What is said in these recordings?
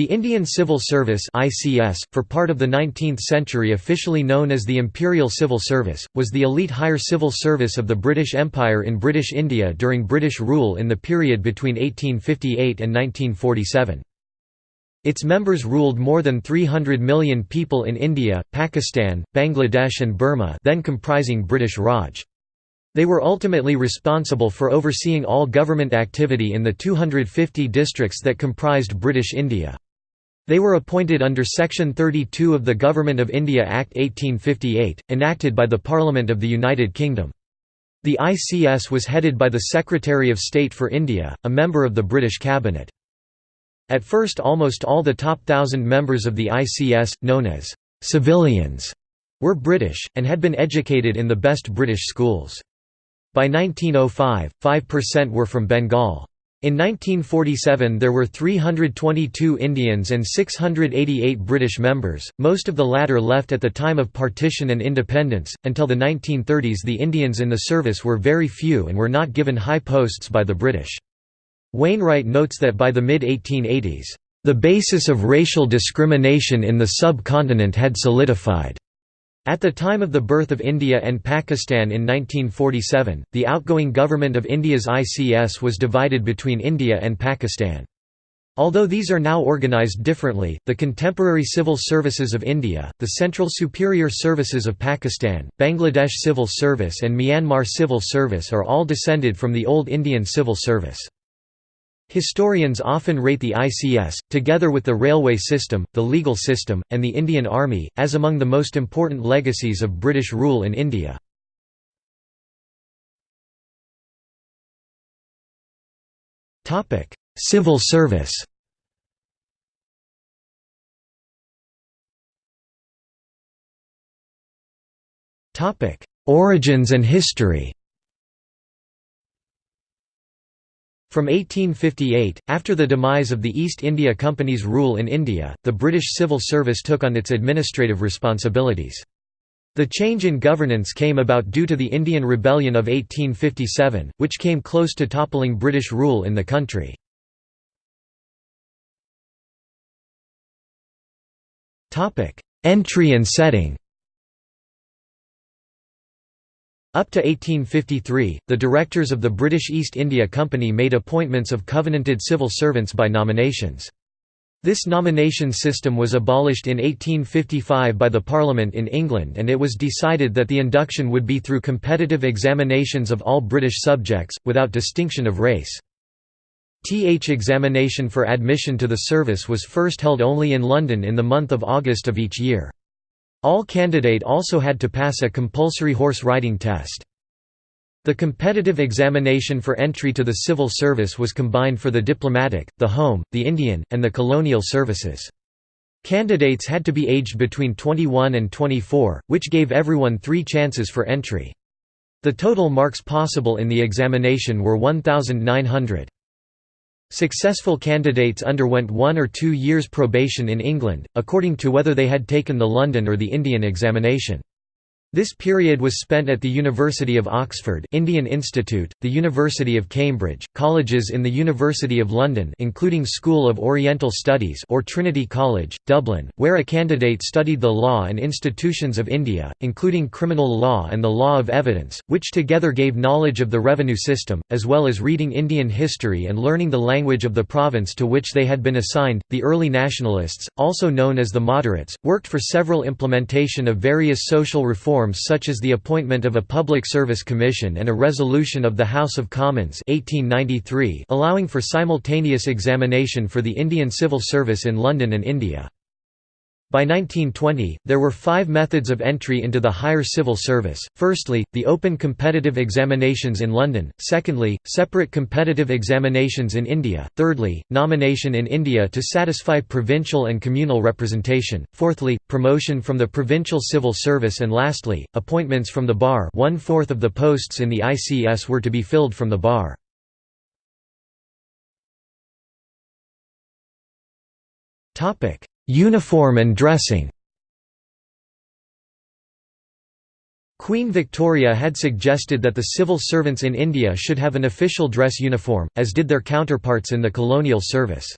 The Indian Civil Service (ICS), for part of the 19th century officially known as the Imperial Civil Service, was the elite higher civil service of the British Empire in British India during British rule in the period between 1858 and 1947. Its members ruled more than 300 million people in India, Pakistan, Bangladesh and Burma then comprising British Raj. They were ultimately responsible for overseeing all government activity in the 250 districts that comprised British India. They were appointed under Section 32 of the Government of India Act 1858, enacted by the Parliament of the United Kingdom. The ICS was headed by the Secretary of State for India, a member of the British Cabinet. At first almost all the top thousand members of the ICS, known as «civilians», were British, and had been educated in the best British schools. By 1905, 5% were from Bengal. In 1947 there were 322 Indians and 688 British members, most of the latter left at the time of partition and independence. Until the 1930s the Indians in the service were very few and were not given high posts by the British. Wainwright notes that by the mid-1880s, "...the basis of racial discrimination in the subcontinent had solidified." At the time of the birth of India and Pakistan in 1947, the outgoing government of India's ICS was divided between India and Pakistan. Although these are now organized differently, the contemporary civil services of India, the Central Superior Services of Pakistan, Bangladesh Civil Service and Myanmar Civil Service are all descended from the old Indian civil service. Historians often rate the ICS, together with the railway system, the legal system, and the Indian Army, as among the most important legacies of British rule in India. Civil service Origins and history From 1858, after the demise of the East India Company's rule in India, the British civil service took on its administrative responsibilities. The change in governance came about due to the Indian Rebellion of 1857, which came close to toppling British rule in the country. Entry and setting up to 1853, the directors of the British East India Company made appointments of covenanted civil servants by nominations. This nomination system was abolished in 1855 by the Parliament in England and it was decided that the induction would be through competitive examinations of all British subjects, without distinction of race. TH examination for admission to the service was first held only in London in the month of August of each year. All candidate also had to pass a compulsory horse riding test. The competitive examination for entry to the civil service was combined for the diplomatic, the home, the Indian, and the colonial services. Candidates had to be aged between 21 and 24, which gave everyone three chances for entry. The total marks possible in the examination were 1,900. Successful candidates underwent one or two years probation in England, according to whether they had taken the London or the Indian examination. This period was spent at the University of Oxford Indian Institute, the University of Cambridge, colleges in the University of London including School of Oriental Studies or Trinity College, Dublin, where a candidate studied the law and institutions of India, including criminal law and the law of evidence, which together gave knowledge of the revenue system, as well as reading Indian history and learning the language of the province to which they had been assigned. The early nationalists, also known as the moderates, worked for several implementation of various social reforms reforms such as the appointment of a Public Service Commission and a resolution of the House of Commons 1893 allowing for simultaneous examination for the Indian Civil Service in London and India. By 1920, there were five methods of entry into the higher civil service, firstly, the open competitive examinations in London, secondly, separate competitive examinations in India, thirdly, nomination in India to satisfy provincial and communal representation, fourthly, promotion from the provincial civil service. And lastly, appointments from the bar. One-fourth of the posts in the ICS were to be filled from the bar. Topic Uniform and dressing Queen Victoria had suggested that the civil servants in India should have an official dress uniform, as did their counterparts in the colonial service.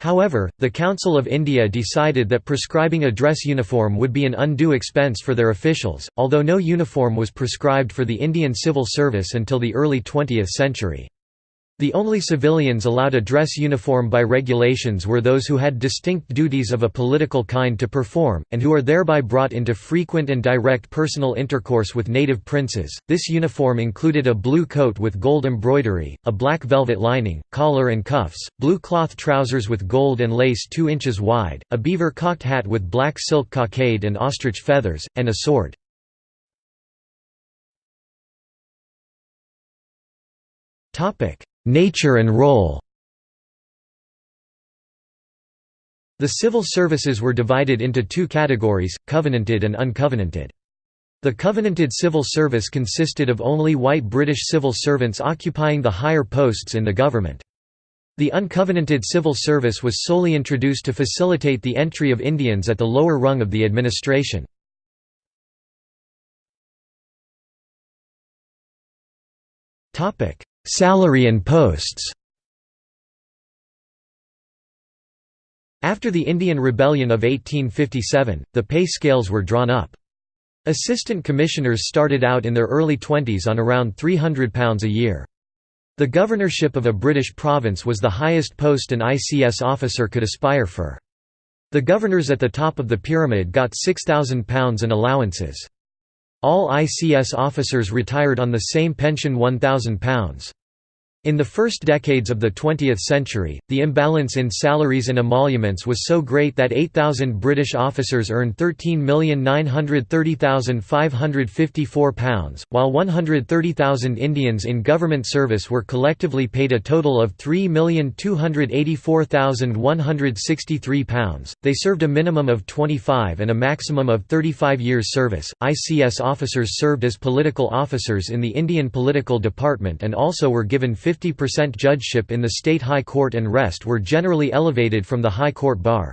However, the Council of India decided that prescribing a dress uniform would be an undue expense for their officials, although no uniform was prescribed for the Indian civil service until the early 20th century. The only civilians allowed a dress uniform by regulations were those who had distinct duties of a political kind to perform, and who are thereby brought into frequent and direct personal intercourse with native princes. This uniform included a blue coat with gold embroidery, a black velvet lining, collar and cuffs, blue cloth trousers with gold and lace 2 inches wide, a beaver cocked hat with black silk cockade and ostrich feathers, and a sword. Nature and role The civil services were divided into two categories, covenanted and uncovenanted. The covenanted civil service consisted of only white British civil servants occupying the higher posts in the government. The uncovenanted civil service was solely introduced to facilitate the entry of Indians at the lower rung of the administration. Salary and posts After the Indian Rebellion of 1857, the pay scales were drawn up. Assistant commissioners started out in their early twenties on around £300 a year. The governorship of a British province was the highest post an ICS officer could aspire for. The governors at the top of the pyramid got £6,000 in allowances. All ICS officers retired on the same pension £1,000. In the first decades of the 20th century, the imbalance in salaries and emoluments was so great that 8,000 British officers earned £13,930,554, while 130,000 Indians in government service were collectively paid a total of £3,284,163. They served a minimum of 25 and a maximum of 35 years service. ICS officers served as political officers in the Indian Political Department and also were given 50 50% judgeship in the state high court and rest were generally elevated from the high court bar.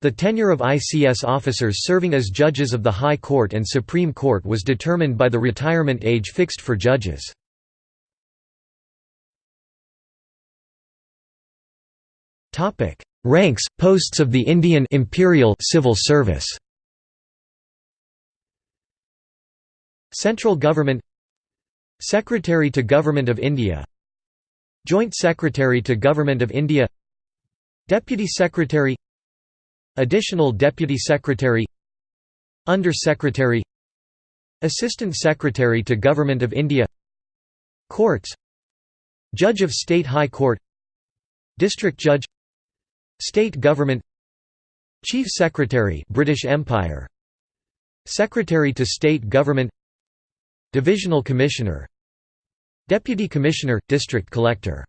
The tenure of ICS officers serving as judges of the High Court and Supreme Court was determined by the retirement age fixed for judges. Ranks, posts of the Indian imperial civil service Central Government Secretary to Government of India Joint Secretary to Government of India. Deputy Secretary. Additional Deputy Secretary. Under Secretary. Assistant Secretary to Government of India. Courts. Judge of State High Court. District Judge. State Government. Chief Secretary British Empire. Secretary to State Government. Divisional Commissioner Deputy Commissioner, District Collector.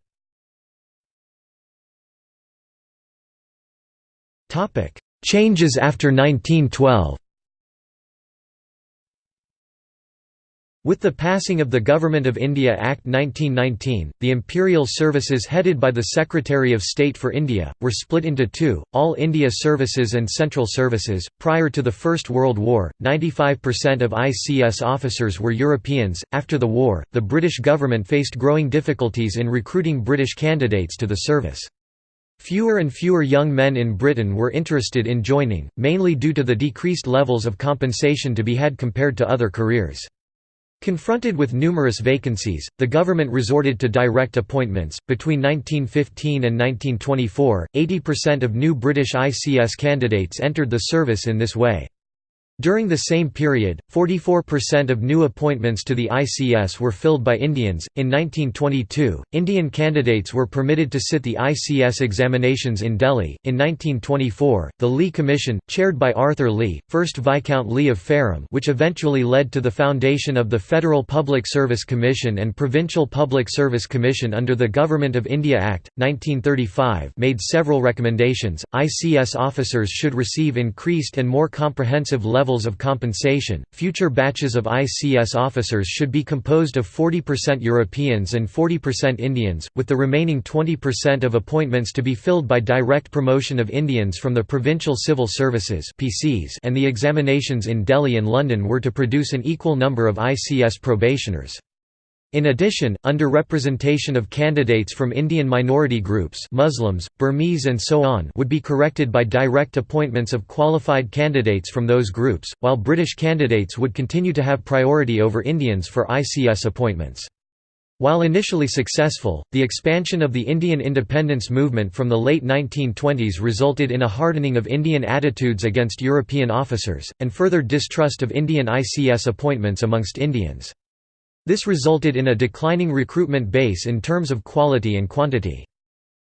Changes after 1912 With the passing of the Government of India Act 1919, the imperial services headed by the Secretary of State for India, were split into two, All India Services and Central Services. Prior to the First World War, 95% of ICS officers were Europeans. After the war, the British government faced growing difficulties in recruiting British candidates to the service. Fewer and fewer young men in Britain were interested in joining, mainly due to the decreased levels of compensation to be had compared to other careers. Confronted with numerous vacancies, the government resorted to direct appointments. Between 1915 and 1924, 80% of new British ICS candidates entered the service in this way. During the same period, 44% of new appointments to the ICS were filled by Indians. In 1922, Indian candidates were permitted to sit the ICS examinations in Delhi. In 1924, the Lee Commission, chaired by Arthur Lee, 1st Viscount Lee of Fareham, which eventually led to the foundation of the Federal Public Service Commission and Provincial Public Service Commission under the Government of India Act 1935, made several recommendations. ICS officers should receive increased and more comprehensive levels levels of compensation. Future batches of ICS officers should be composed of 40% Europeans and 40% Indians, with the remaining 20% of appointments to be filled by direct promotion of Indians from the Provincial Civil Services (PCs), and the examinations in Delhi and London were to produce an equal number of ICS probationers. In addition, underrepresentation of candidates from Indian minority groups Muslims, Burmese and so on would be corrected by direct appointments of qualified candidates from those groups, while British candidates would continue to have priority over Indians for ICS appointments. While initially successful, the expansion of the Indian independence movement from the late 1920s resulted in a hardening of Indian attitudes against European officers, and further distrust of Indian ICS appointments amongst Indians. This resulted in a declining recruitment base in terms of quality and quantity.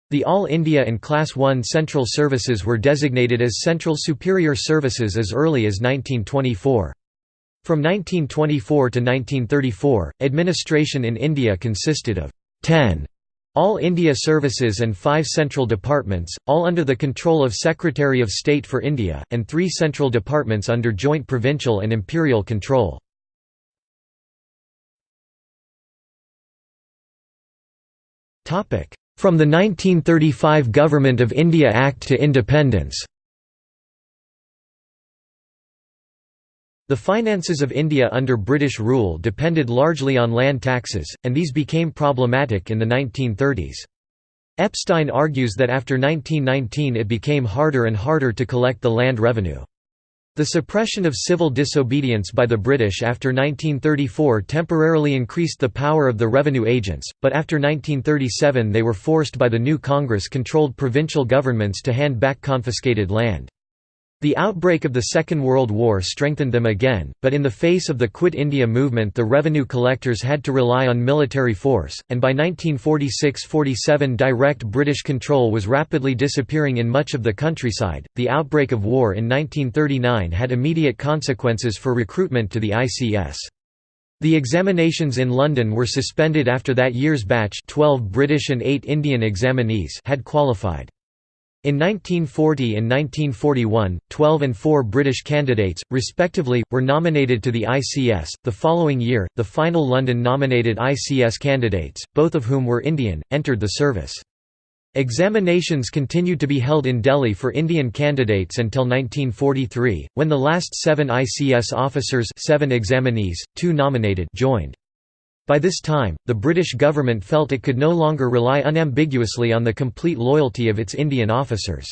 The All India and Class 1 Central Services were designated as Central Superior Services as early as 1924. From 1924 to 1934, administration in India consisted of 10 all India services and five central departments, all under the control of Secretary of State for India, and three central departments under joint provincial and imperial control. From the 1935 Government of India Act to independence The finances of India under British rule depended largely on land taxes, and these became problematic in the 1930s. Epstein argues that after 1919 it became harder and harder to collect the land revenue. The suppression of civil disobedience by the British after 1934 temporarily increased the power of the revenue agents, but after 1937 they were forced by the new Congress-controlled provincial governments to hand back confiscated land. The outbreak of the Second World War strengthened them again, but in the face of the Quit India movement the revenue collectors had to rely on military force, and by 1946–47 direct British control was rapidly disappearing in much of the countryside. The outbreak of war in 1939 had immediate consequences for recruitment to the ICS. The examinations in London were suspended after that year's batch 12 British and 8 Indian examinees had qualified. In 1940 and 1941, 12 and 4 British candidates, respectively, were nominated to the ICS. The following year, the final London nominated ICS candidates, both of whom were Indian, entered the service. Examinations continued to be held in Delhi for Indian candidates until 1943, when the last seven ICS officers seven examinees, two nominated joined. By this time, the British government felt it could no longer rely unambiguously on the complete loyalty of its Indian officers.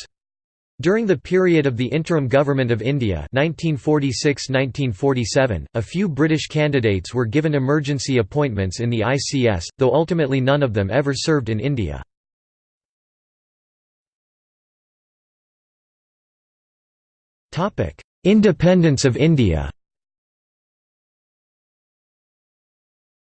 During the period of the Interim Government of India 1946–1947, a few British candidates were given emergency appointments in the ICS, though ultimately none of them ever served in India. Independence of India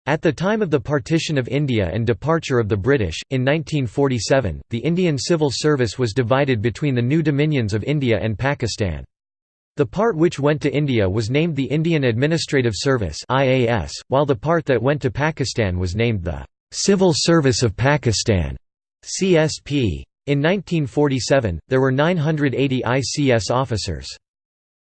At the time of the partition of India and departure of the British, in 1947, the Indian civil service was divided between the new dominions of India and Pakistan. The part which went to India was named the Indian Administrative Service while the part that went to Pakistan was named the Civil Service of Pakistan CSP. In 1947, there were 980 ICS officers.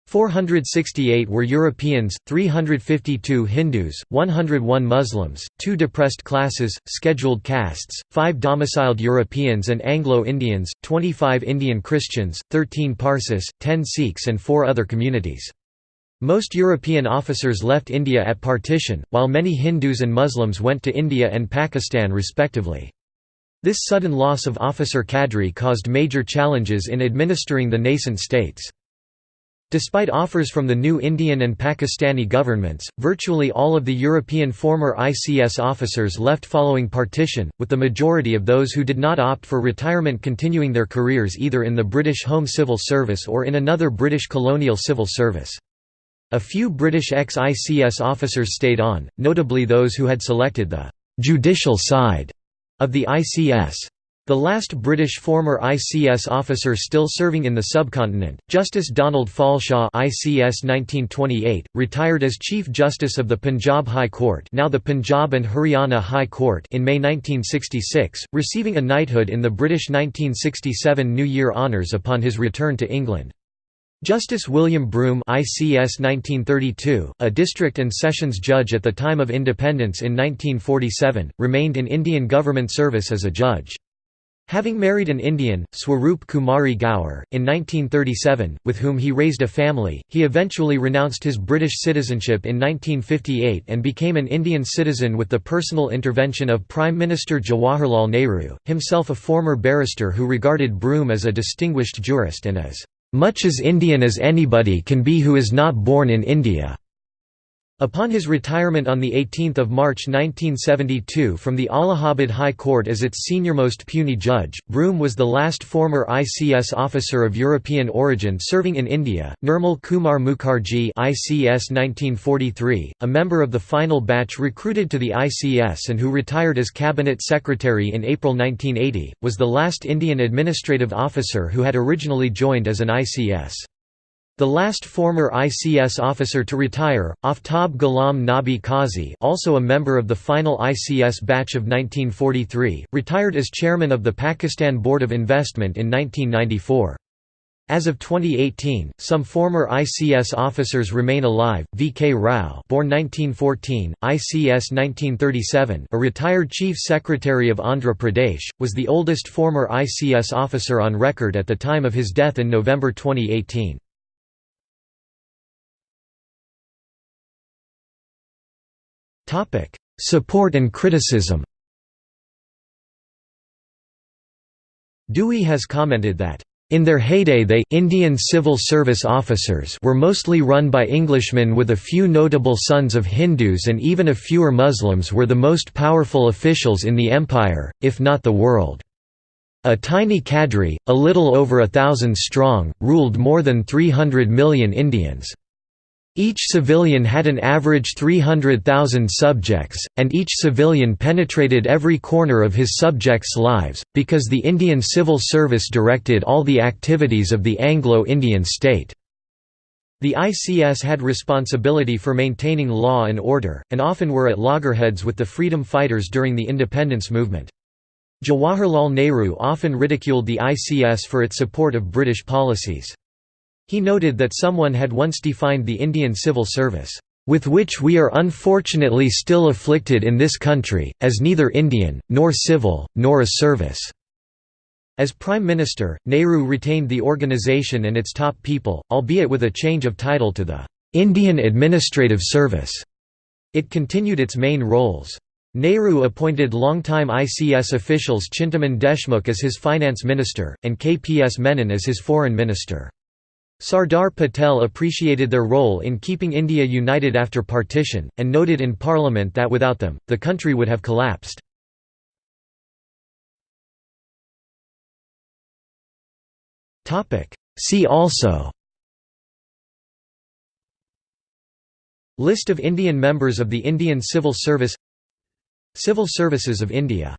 468 were Europeans, 352 Hindus, 101 Muslims, 2 depressed classes, scheduled castes, 5 domiciled Europeans and Anglo-Indians, 25 Indian Christians, 13 Parsis, 10 Sikhs and 4 other communities. Most European officers left India at partition, while many Hindus and Muslims went to India and Pakistan respectively. This sudden loss of officer cadre caused major challenges in administering the nascent states. Despite offers from the new Indian and Pakistani governments, virtually all of the European former ICS officers left following partition, with the majority of those who did not opt for retirement continuing their careers either in the British Home Civil Service or in another British colonial civil service. A few British ex-ICS officers stayed on, notably those who had selected the «judicial side» of the ICS. The last British former ICS officer still serving in the subcontinent, Justice Donald Falshaw ICS 1928, retired as Chief Justice of the Punjab High Court now the Punjab and Haryana High Court in May 1966, receiving a knighthood in the British 1967 New Year Honours upon his return to England. Justice William Broome ICS 1932, a district and sessions judge at the time of independence in 1947, remained in Indian government service as a judge. Having married an Indian, Swaroop Kumari Gower, in 1937, with whom he raised a family, he eventually renounced his British citizenship in 1958 and became an Indian citizen with the personal intervention of Prime Minister Jawaharlal Nehru, himself a former barrister who regarded Broome as a distinguished jurist and as much as Indian as anybody can be who is not born in India. Upon his retirement on 18 March 1972 from the Allahabad High Court as its senior-most puisne judge, Broome was the last former ICS officer of European origin serving in India. Nirmal Kumar Mukherjee ICS 1943, a member of the final batch recruited to the ICS and who retired as cabinet secretary in April 1980, was the last Indian administrative officer who had originally joined as an ICS. The last former ICS officer to retire, Aftab Ghulam Nabi Qazi also a member of the final ICS batch of 1943, retired as chairman of the Pakistan Board of Investment in 1994. As of 2018, some former ICS officers remain alive. V. K. Rao, born 1914, ICS 1937, a retired chief secretary of Andhra Pradesh, was the oldest former ICS officer on record at the time of his death in November 2018. Support and criticism Dewey has commented that in their heyday they Indian civil service officers were mostly run by Englishmen with a few notable sons of Hindus and even a fewer Muslims were the most powerful officials in the empire, if not the world. A tiny cadre, a little over a thousand strong, ruled more than 300 million Indians. Each civilian had an average 300,000 subjects, and each civilian penetrated every corner of his subjects' lives, because the Indian Civil Service directed all the activities of the Anglo-Indian state. The ICS had responsibility for maintaining law and order, and often were at loggerheads with the freedom fighters during the independence movement. Jawaharlal Nehru often ridiculed the ICS for its support of British policies. He noted that someone had once defined the Indian civil service, "...with which we are unfortunately still afflicted in this country, as neither Indian, nor civil, nor a service." As Prime Minister, Nehru retained the organisation and its top people, albeit with a change of title to the "...Indian Administrative Service." It continued its main roles. Nehru appointed longtime ICS officials Chintaman Deshmukh as his finance minister, and KPS Menon as his foreign minister. Sardar Patel appreciated their role in keeping India united after partition, and noted in Parliament that without them, the country would have collapsed. See also List of Indian members of the Indian Civil Service Civil Services of India